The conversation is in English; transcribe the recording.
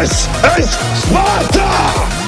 This is Sparta!